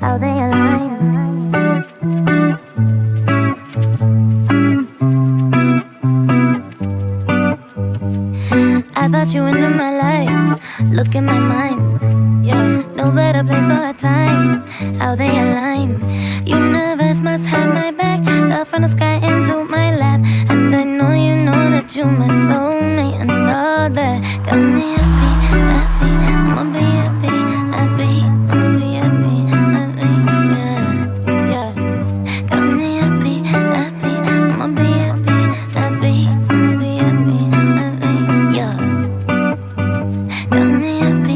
How they align. I thought you into my life. Look in my mind, yeah. No better place or time. How they align. Universe must have my back. Fell from the sky Got me